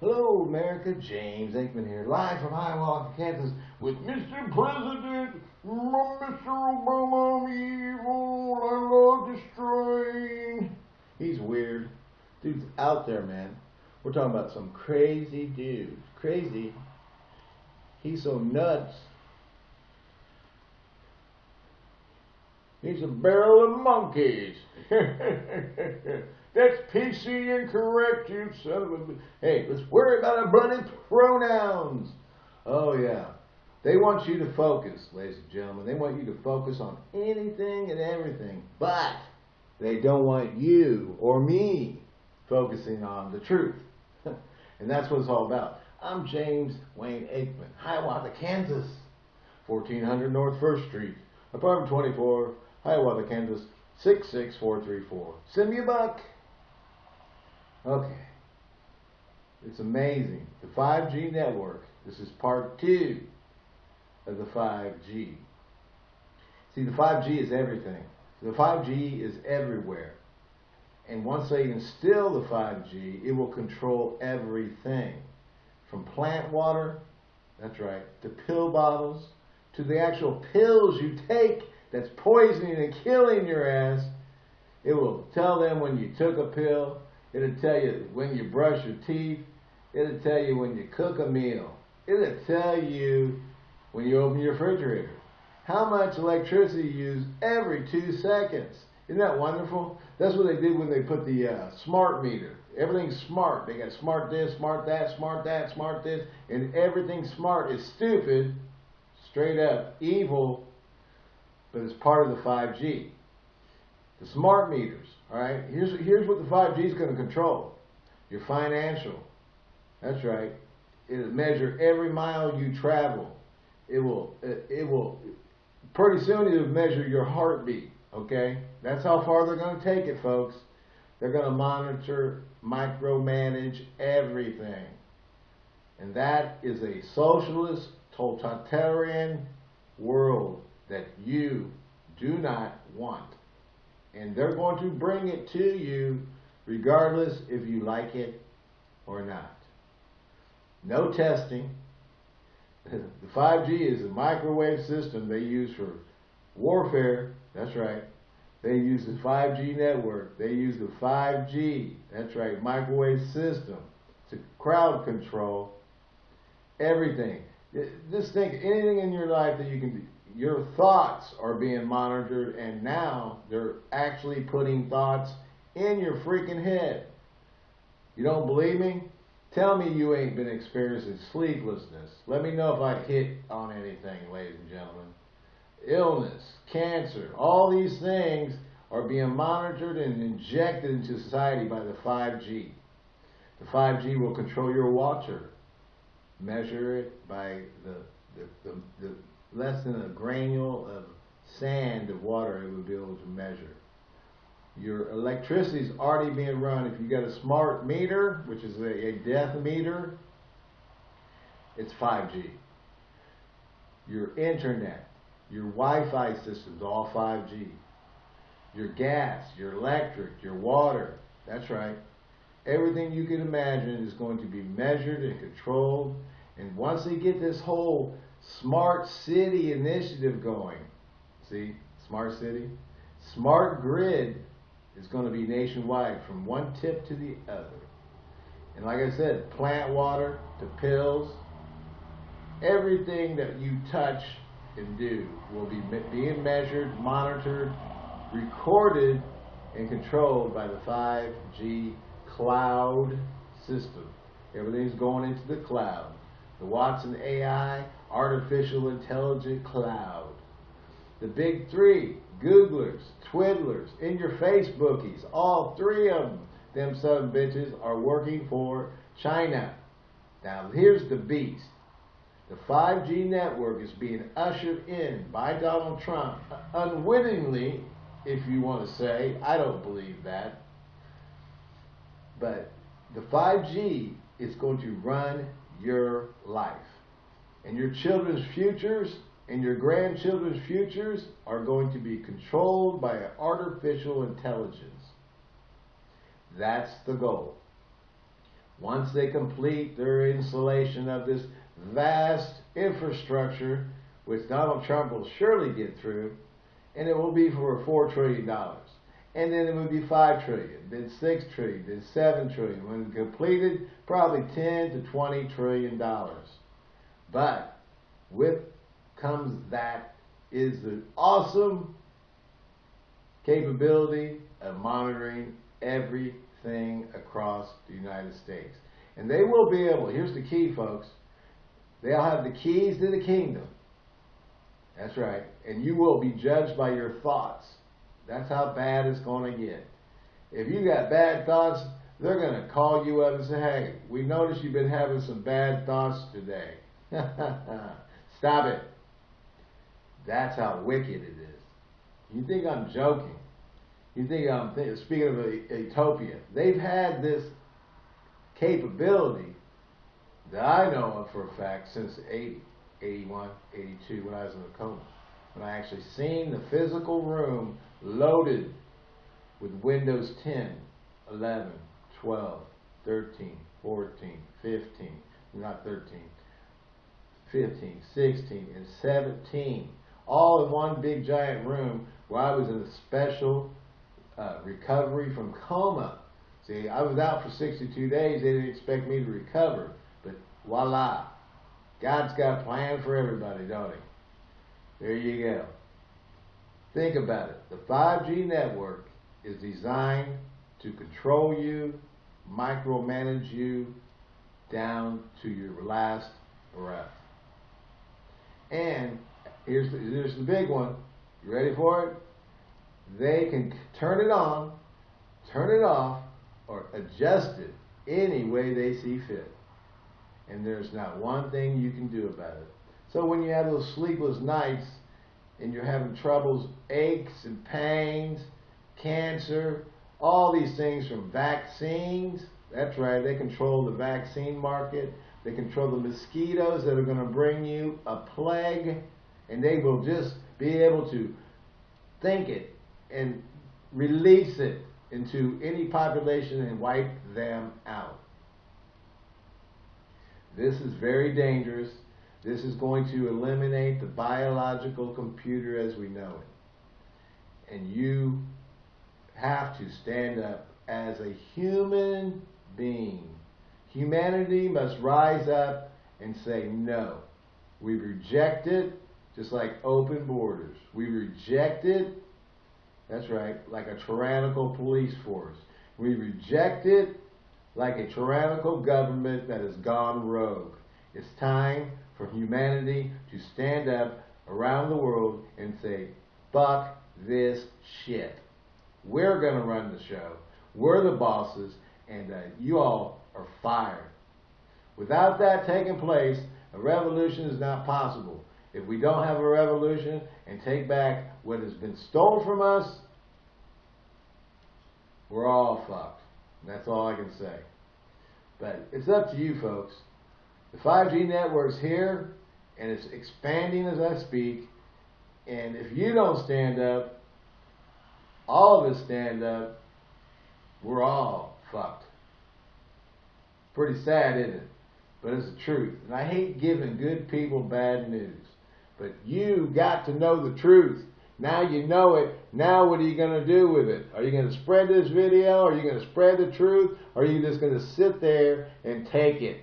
Hello, America. James Aikman here, live from Hiawatha, Kansas, with Mr. President, Mr. Obama, I'm evil, I love destroying. He's weird. Dude's out there, man. We're talking about some crazy dude. Crazy. He's so nuts. He's a barrel of monkeys. That's PC incorrect, you son of a... Hey, let's worry about our bloody pronouns. Oh, yeah. They want you to focus, ladies and gentlemen. They want you to focus on anything and everything. But they don't want you or me focusing on the truth. and that's what it's all about. I'm James Wayne Aikman, Hiawatha, Kansas. 1400 North 1st Street, apartment 24, Hiawatha, Kansas 66434. Send me a buck. Okay. It's amazing. The 5G network. This is part two of the 5G. See, the 5G is everything. The 5G is everywhere. And once they instill the 5G, it will control everything. From plant water, that's right, to pill bottles, to the actual pills you take that's poisoning and killing your ass. It will tell them when you took a pill. It'll tell you when you brush your teeth. It'll tell you when you cook a meal. It'll tell you when you open your refrigerator. How much electricity you use every two seconds. Isn't that wonderful? That's what they did when they put the uh, smart meter. Everything's smart. They got smart this, smart that, smart that, smart this, and everything smart is stupid, straight up evil, but it's part of the 5G. The smart meters, all right? Here's, here's what the 5G is going to control. Your financial. That's right. It'll measure every mile you travel. It will, it, it will, pretty soon it'll measure your heartbeat, okay? That's how far they're going to take it, folks. They're going to monitor, micromanage everything. And that is a socialist, totalitarian world that you do not want. And they're going to bring it to you regardless if you like it or not. No testing. The 5G is a microwave system they use for warfare. That's right. They use the 5G network. They use the 5G, that's right, microwave system to crowd control everything. Just think anything in your life that you can do. Your thoughts are being monitored, and now they're actually putting thoughts in your freaking head. You don't believe me? Tell me you ain't been experiencing sleeplessness. Let me know if I hit on anything, ladies and gentlemen illness, cancer, all these things are being monitored and injected into society by the 5G. The 5G will control your water, measure it by the, the, the, the less than a granule of sand of water it will be able to measure. Your electricity is already being run. If you got a smart meter, which is a, a death meter, it's 5G. Your internet, your Wi-Fi systems, all 5G. Your gas, your electric, your water, that's right. Everything you can imagine is going to be measured and controlled. And once they get this whole smart city initiative going, see, smart city, smart grid is going to be nationwide from one tip to the other. And like I said, plant water to pills, everything that you touch and do will be being measured, monitored, recorded, and controlled by the 5G cloud system. Everything's going into the cloud. The Watson AI, artificial intelligent cloud. The big three, Googlers, Twiddlers, in your Facebookies, all three of them, them son bitches, are working for China. Now here's the beast. The 5G network is being ushered in by Donald Trump unwittingly, if you want to say. I don't believe that. But the 5G is going to run your life. And your children's futures and your grandchildren's futures are going to be controlled by artificial intelligence. That's the goal. once they complete their installation of this vast infrastructure, which Donald Trump will surely get through, and it will be for $4 trillion. And then it would be 5 trillion, then 6 trillion, then 7 trillion. When completed, probably 10 to 20 trillion dollars. But with comes that is the awesome capability of monitoring everything across the United States. And they will be able, here's the key folks, they'll have the keys to the kingdom. That's right. And you will be judged by your thoughts. That's how bad it's going to get. If you got bad thoughts, they're going to call you up and say, hey, we noticed you've been having some bad thoughts today. Stop it. That's how wicked it is. You think I'm joking. You think I'm th speaking of a, utopia. They've had this capability that I know of for a fact since 80, 81, 82 when I was in a coma. When I actually seen the physical room loaded with Windows 10, 11, 12, 13, 14, 15, not 13, 15, 16, and 17, all in one big giant room where I was in a special uh, recovery from coma. See, I was out for 62 days. They didn't expect me to recover. But voila. God's got a plan for everybody, don't he? There you go. Think about it. The 5G network is designed to control you, micromanage you down to your last breath. And here's the, here's the big one. You ready for it? They can turn it on, turn it off, or adjust it any way they see fit. And there's not one thing you can do about it. So when you have those sleepless nights and you're having troubles, aches and pains, cancer, all these things from vaccines. That's right, they control the vaccine market. They control the mosquitoes that are going to bring you a plague. And they will just be able to think it and release it into any population and wipe them out. This is very dangerous. This is going to eliminate the biological computer as we know it. And you have to stand up as a human being. Humanity must rise up and say no. We reject it just like open borders. We reject it, that's right, like a tyrannical police force. We reject it like a tyrannical government that has gone rogue. It's time for humanity to stand up around the world and say, fuck this shit. We're going to run the show. We're the bosses, and uh, you all are fired. Without that taking place, a revolution is not possible. If we don't have a revolution and take back what has been stolen from us, we're all fucked. And that's all I can say. But it's up to you folks. The 5G network's here and it's expanding as I speak. And if you don't stand up, all of us stand up, we're all fucked. Pretty sad, isn't it? But it's the truth. And I hate giving good people bad news. But you got to know the truth. Now you know it. Now what are you going to do with it? Are you going to spread this video? Are you going to spread the truth? Or are you just going to sit there and take it?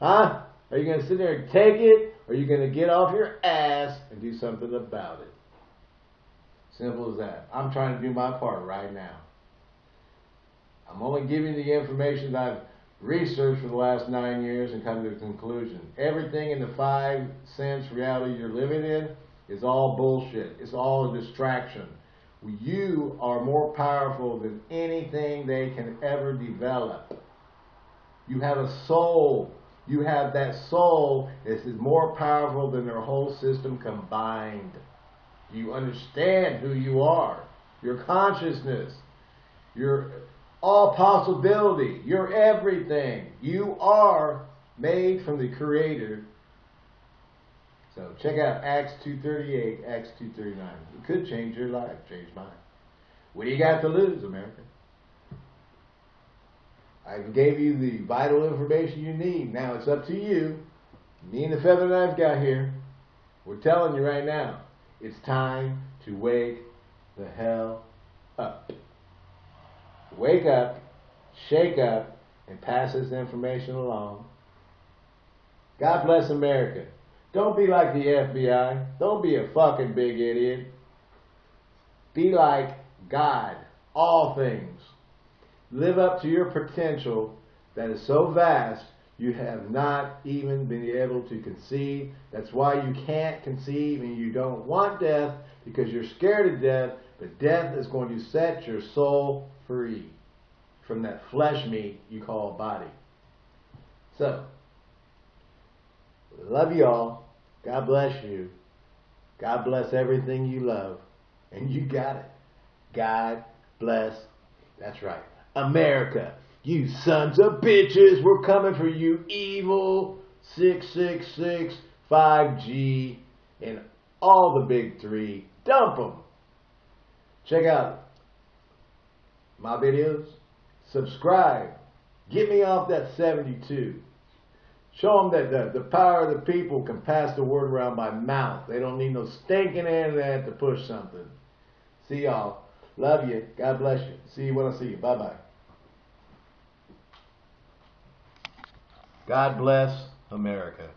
Huh? Are you going to sit there and take it? Or are you going to get off your ass and do something about it? Simple as that. I'm trying to do my part right now. I'm only giving the information that I've researched for the last nine years and come to a conclusion. Everything in the five sense reality you're living in is all bullshit. It's all a distraction. You are more powerful than anything they can ever develop. You have a soul. You have that soul that is more powerful than their whole system combined. You understand who you are, your consciousness, your all possibility, You're everything. You are made from the Creator so check out Acts 2.38, Acts 2.39. It could change your life, change mine. What do you got to lose, America? I gave you the vital information you need. Now it's up to you. Me and the feather knife guy here, we're telling you right now, it's time to wake the hell up. Wake up, shake up, and pass this information along. God bless America. Don't be like the FBI. Don't be a fucking big idiot. Be like God, all things. Live up to your potential that is so vast you have not even been able to conceive. That's why you can't conceive and you don't want death because you're scared of death. But death is going to set your soul free from that flesh meat you call body. So, love you all. God bless you. God bless everything you love. And you got it. God bless. That's right. America. You sons of bitches. We're coming for you. Evil 666 5G and all the big three. Dump them. Check out my videos. Subscribe. Get me off that 72. Show them that the, the power of the people can pass the word around by mouth. They don't need no stinking internet to push something. See y'all. Love you. God bless you. See you when I see you. Bye bye. God bless America.